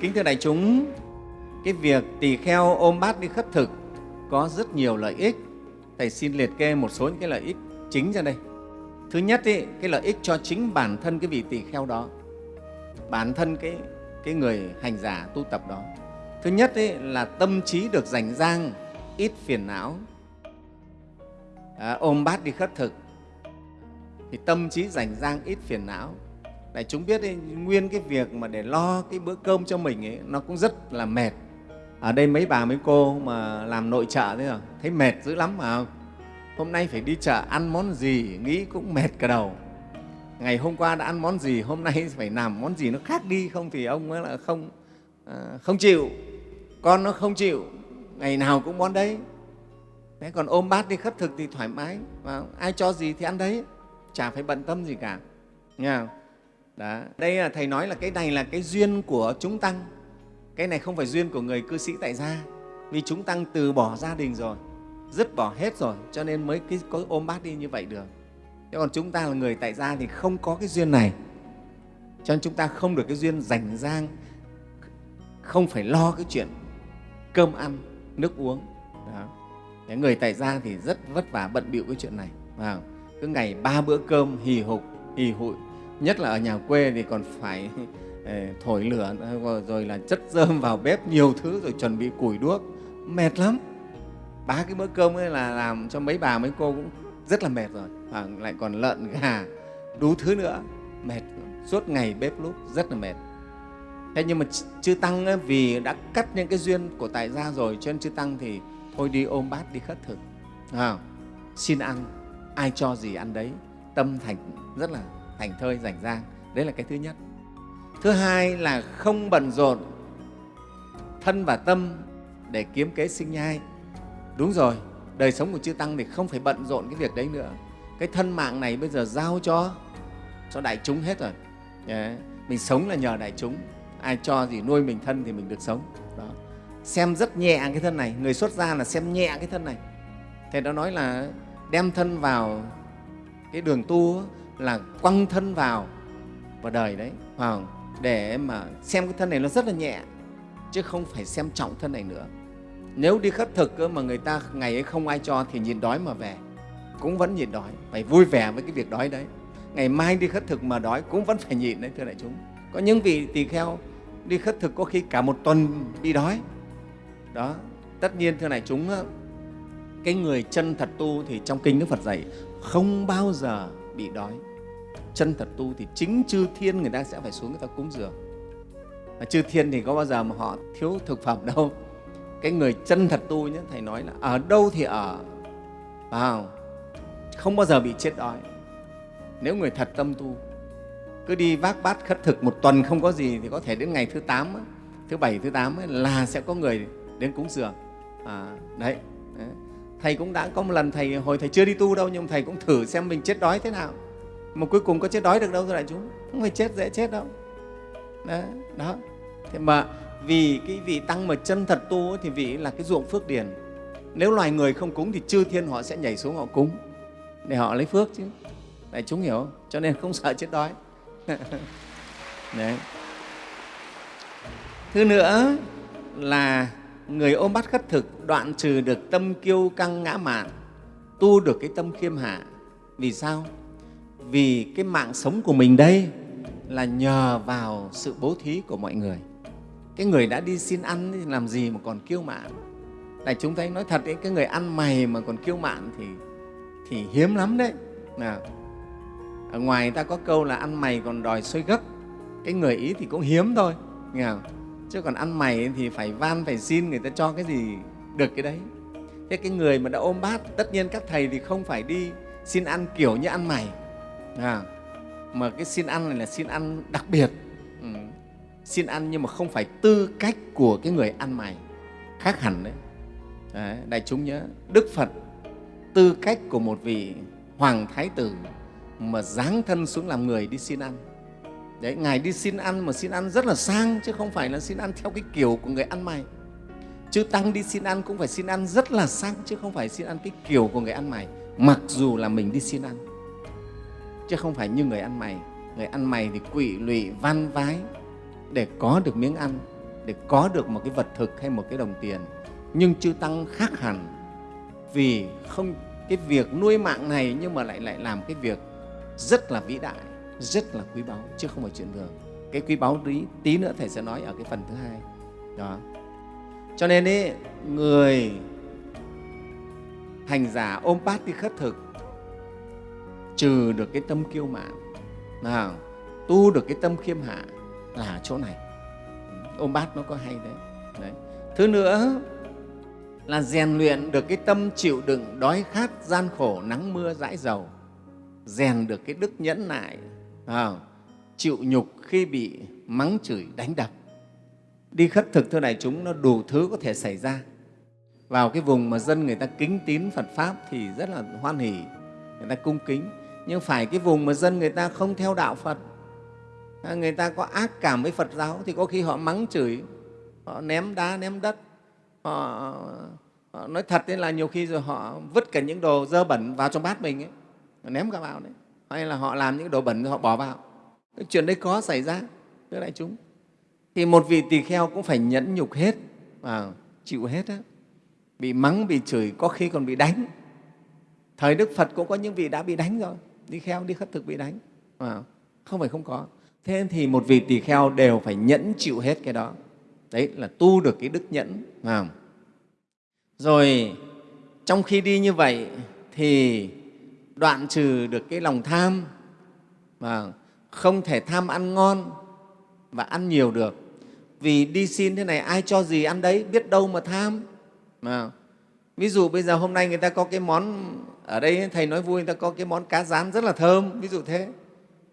kính thưa đại chúng cái việc tỳ kheo ôm bát đi khất thực có rất nhiều lợi ích. Thầy xin liệt kê một số những cái lợi ích chính ra đây. Thứ nhất ý, cái lợi ích cho chính bản thân cái vị tỳ kheo đó bản thân cái, cái người hành giả tu tập đó. Thứ nhất ý, là tâm trí được rảnh rang ít phiền não. À, ôm bát đi khất thực. Thì tâm trí rảnh rang ít phiền não đại chúng biết ấy, nguyên cái việc mà để lo cái bữa cơm cho mình ấy nó cũng rất là mệt. Ở đây mấy bà mấy cô mà làm nội trợ thế rồi thấy mệt dữ lắm mà. Hôm nay phải đi chợ ăn món gì nghĩ cũng mệt cả đầu. Ngày hôm qua đã ăn món gì hôm nay phải làm món gì nó khác đi không thì ông ấy là không à, không chịu. Con nó không chịu ngày nào cũng món đấy. Thế còn ôm bát đi khất thực thì thoải mái và ai cho gì thì ăn đấy chả phải bận tâm gì cả. Nghe không? Đó. đây là thầy nói là cái này là cái duyên của chúng tăng. Cái này không phải duyên của người cư sĩ tại gia vì chúng tăng từ bỏ gia đình rồi dứt bỏ hết rồi cho nên mới cái, có ôm bát đi như vậy được. Thế còn chúng ta là người tại gia thì không có cái duyên này. Cho nên chúng ta không được cái duyên rảnh rang không phải lo cái chuyện cơm ăn nước uống. Đó. Thế người tại gia thì rất vất vả bận bịu cái chuyện này. Vào cứ ngày ba bữa cơm hì hục hì hụi nhất là ở nhà quê thì còn phải ờ, thổi lửa rồi là chất dơm vào bếp nhiều thứ rồi chuẩn bị củi đuốc. Mệt lắm. Ba cái bữa cơm ấy là làm cho mấy bà mấy cô cũng rất là mệt rồi. Và lại còn lợn gà đủ thứ nữa. Mệt suốt ngày bếp lúc rất là mệt. Thế nhưng mà chư tăng ấy, vì đã cắt những cái duyên của tại gia rồi cho nên chư tăng thì thôi đi ôm bát đi khất thực. À, xin ăn ai cho gì ăn đấy. Tâm thành rất là thành thơi rảnh rang. Đấy là cái thứ nhất. Thứ hai là không bận rộn thân và tâm để kiếm kế sinh nhai. Đúng rồi, đời sống của chư tăng thì không phải bận rộn cái việc đấy nữa. Cái thân mạng này bây giờ giao cho cho đại chúng hết rồi. Yeah. mình sống là nhờ đại chúng. Ai cho gì nuôi mình thân thì mình được sống. Đó. Xem rất nhẹ cái thân này. Người xuất gia là xem nhẹ cái thân này. Thầy đã nói là đem thân vào cái đường tu là quăng thân vào vào đời đấy vào để mà xem cái thân này nó rất là nhẹ, chứ không phải xem trọng thân này nữa. Nếu đi khất thực mà người ta ngày ấy không ai cho thì nhịn đói mà về, cũng vẫn nhịn đói, phải vui vẻ với cái việc đói đấy. Ngày mai đi khất thực mà đói cũng vẫn phải nhịn đấy, thưa đại chúng. Có những vị tỳ kheo đi khất thực có khi cả một tuần đi đói. Đó, tất nhiên thưa đại chúng cái người chân thật tu thì trong kinh đức phật dạy, không bao giờ bị đói chân thật tu thì chính chư thiên người ta sẽ phải xuống người ta cúng dường. Mà chư thiên thì có bao giờ mà họ thiếu thực phẩm đâu. Cái người chân thật tu nhé thầy nói là ở đâu thì ở. Vào không bao giờ bị chết đói. Nếu người thật tâm tu cứ đi vác bát khất thực một tuần không có gì thì có thể đến ngày thứ tám thứ bảy thứ tám là sẽ có người đến cúng dường. À, đấy, đấy. Thầy cũng đã có một lần thầy hồi thầy chưa đi tu đâu nhưng thầy cũng thử xem mình chết đói thế nào mà cuối cùng có chết đói được đâu thưa đại chúng. Không phải chết dễ chết đâu. Đó, đó. thế mà vì cái vị tăng mà chân thật tu thì vị là cái ruộng phước điền. Nếu loài người không cúng thì chư thiên họ sẽ nhảy xuống họ cúng. Để họ lấy phước chứ. Đại chúng hiểu không? cho nên không sợ chết đói. Đấy. thứ nữa là người ôm bắt khất thực đoạn trừ được tâm kiêu căng ngã mạn tu được cái tâm khiêm hạ. Vì sao? Vì cái mạng sống của mình đây là nhờ vào sự bố thí của mọi người. Cái người đã đi xin ăn thì làm gì mà còn kiêu mạn? Này chúng thấy nói thật ấy, cái người ăn mày mà còn kiêu mạn thì thì hiếm lắm đấy. Nào ở ngoài người ta có câu là ăn mày còn đòi xôi gấc. Cái người ý thì cũng hiếm thôi nghe không? chứ còn ăn mày thì phải van phải xin người ta cho cái gì được cái đấy. Thế cái người mà đã ôm bát tất nhiên các thầy thì không phải đi xin ăn kiểu như ăn mày à, mà cái xin ăn này là xin ăn đặc biệt. Ừ. xin ăn nhưng mà không phải tư cách của cái người ăn mày. Khác hẳn đấy. đấy đại chúng nhớ đức phật tư cách của một vị hoàng thái tử mà dáng thân xuống làm người đi xin ăn. Đấy ngài đi xin ăn mà xin ăn rất là sang chứ không phải là xin ăn theo cái kiểu của người ăn mày. Chư tăng đi xin ăn cũng phải xin ăn rất là sang chứ không phải xin ăn cái kiểu của người ăn mày mặc dù là mình đi xin ăn chứ không phải như người ăn mày. Người ăn mày thì quỵ lụy van vái để có được miếng ăn để có được một cái vật thực hay một cái đồng tiền. Nhưng chư tăng khác hẳn vì không cái việc nuôi mạng này nhưng mà lại lại làm cái việc rất là vĩ đại rất là quý báu chứ không phải chuyện thường. Cái quý báu tí, tí nữa thầy sẽ nói ở cái phần thứ hai. Đó. Cho nên ấy, người hành giả ôm bát đi khất thực trừ được cái tâm kiêu mạn nào tu được cái tâm khiêm hạ là chỗ này. Ôm bát nó có hay đấy. đấy. Thứ nữa là rèn luyện được cái tâm chịu đựng đói khát gian khổ nắng mưa dãi dầu. Rèn được cái đức nhẫn nại à, chịu nhục khi bị mắng chửi đánh đập. Đi khất thực thưa đại chúng nó đủ thứ có thể xảy ra. Vào cái vùng mà dân người ta kính tín Phật Pháp thì rất là hoan hỉ, người ta cung kính. Nhưng phải cái vùng mà dân người ta không theo đạo Phật, à, người ta có ác cảm với Phật giáo thì có khi họ mắng chửi, họ ném đá, ném đất, họ, họ nói thật đấy là nhiều khi rồi họ vứt cả những đồ dơ bẩn vào trong bát mình ấy, ném cả vào đấy. Hay là họ làm những đồ bẩn rồi họ bỏ vào. Cái chuyện đấy có xảy ra, thưa đại chúng. Thì một vị tỳ kheo cũng phải nhẫn nhục hết, và chịu hết á bị mắng bị chửi có khi còn bị đánh thời đức phật cũng có những vị đã bị đánh rồi đi kheo đi khất thực bị đánh. À, không phải không có. Thế thì một vị tỳ kheo đều phải nhẫn chịu hết cái đó. Đấy là tu được cái đức nhẫn. À. rồi trong khi đi như vậy thì đoạn trừ được cái lòng tham. Và không thể tham ăn ngon và ăn nhiều được. Vì đi xin thế này ai cho gì ăn đấy biết đâu mà tham. À, ví dụ bây giờ hôm nay người ta có cái món, ở đây Thầy nói vui, người ta có cái món cá rán rất là thơm, ví dụ thế.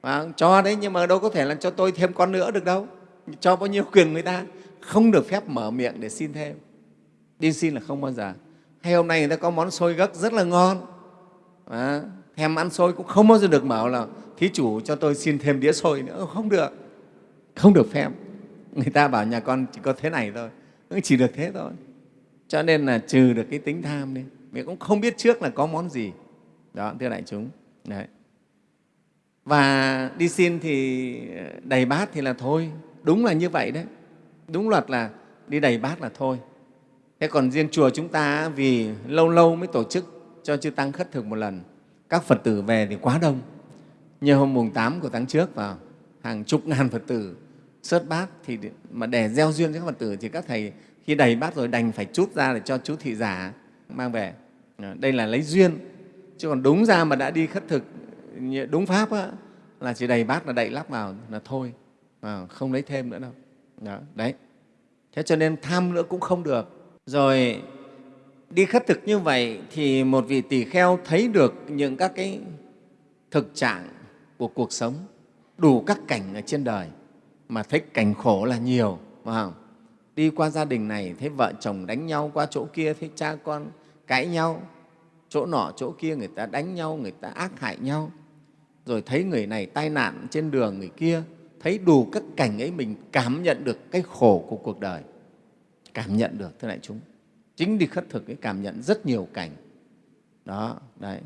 À, cho đấy nhưng mà đâu có thể là cho tôi thêm con nữa được đâu. Cho bao nhiêu quyền người ta, không được phép mở miệng để xin thêm. Đi xin là không bao giờ. Hay hôm nay người ta có món xôi gấc rất là ngon, à, thèm ăn xôi cũng không bao giờ được bảo là thí chủ cho tôi xin thêm đĩa xôi nữa, không được, không được phép. Người ta bảo nhà con chỉ có thế này thôi, chỉ được thế thôi cho nên là trừ được cái tính tham đi mình cũng không biết trước là có món gì. Đó, thưa đại chúng. Đấy. Và đi xin thì ờ, đầy bát thì là thôi. Đúng là như vậy đấy. Đúng luật là đi đầy bát là thôi. Thế còn riêng chùa chúng ta vì lâu lâu mới tổ chức cho chư tăng khất thực một lần. Các phật tử về thì quá đông. Như hôm mùng 8 của tháng trước vào, hàng chục ngàn phật tử sớt bát thì mà để gieo duyên cho các phật tử thì các thầy khi đầy bát rồi đành phải chút ra để cho chú thị giả mang về. Ờ, đây là lấy duyên. Chứ còn đúng ra mà đã đi khất thực đúng pháp á, là chỉ đầy bát là đậy lắp vào là thôi. À, không lấy thêm nữa đâu. Đó, đấy. Thế cho nên tham nữa cũng không được. Rồi đi khất thực như vậy thì một vị tỳ kheo thấy được những các cái thực trạng của cuộc sống đủ các cảnh ở trên đời mà thấy cảnh khổ là nhiều phải không? Đi qua gia đình này, thấy vợ chồng đánh nhau qua chỗ kia, thấy cha con cãi nhau, chỗ nọ, chỗ kia, người ta đánh nhau, người ta ác hại nhau. Rồi thấy người này tai nạn trên đường, người kia, thấy đủ các cảnh ấy, mình cảm nhận được cái khổ của cuộc đời. Cảm nhận được, thưa đại chúng. Chính đi khất thực ấy, cảm nhận rất nhiều cảnh. Đó, đấy.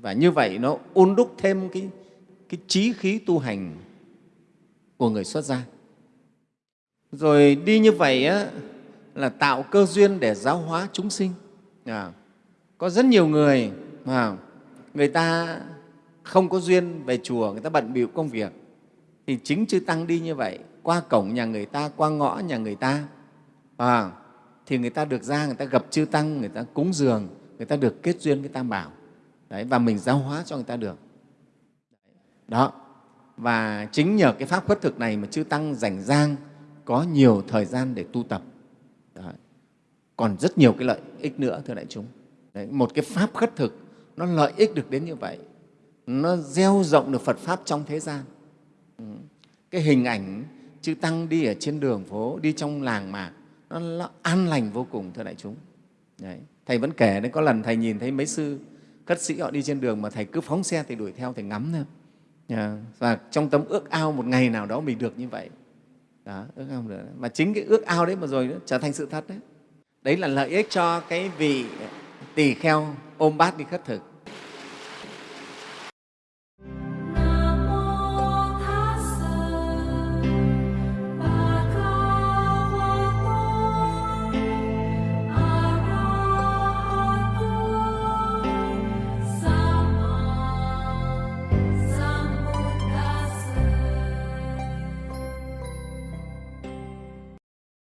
Và như vậy nó ôn đúc thêm cái cái trí khí tu hành của người xuất gia rồi đi như vậy á, là tạo cơ duyên để giáo hóa chúng sinh. À, có rất nhiều người mà người ta không có duyên về chùa người ta bận bịu công việc. Thì chính chư tăng đi như vậy qua cổng nhà người ta qua ngõ nhà người ta. À, thì người ta được ra người ta gặp chư tăng người ta cúng dường người ta được kết duyên với tam bảo. Đấy, và mình giáo hóa cho người ta được. Đó và chính nhờ cái pháp khuất thực này mà chư tăng rảnh rang có nhiều thời gian để tu tập Đấy. còn rất nhiều cái lợi ích nữa thưa đại chúng Đấy. một cái pháp khất thực nó lợi ích được đến như vậy nó gieo rộng được phật pháp trong thế gian ừ. cái hình ảnh chư tăng đi ở trên đường phố đi trong làng mạc nó, nó an lành vô cùng thưa đại chúng đấy. thầy vẫn kể đấy có lần thầy nhìn thấy mấy sư khất sĩ họ đi trên đường mà thầy cứ phóng xe thì đuổi theo thầy ngắm thôi dạ. và trong tấm ước ao một ngày nào đó mình được như vậy đó, ước ao được. Mà chính cái ước ao đấy mà rồi trở thành sự thật đấy. Đấy là lợi ích cho cái vị tỳ kheo ôm bát đi khất thực.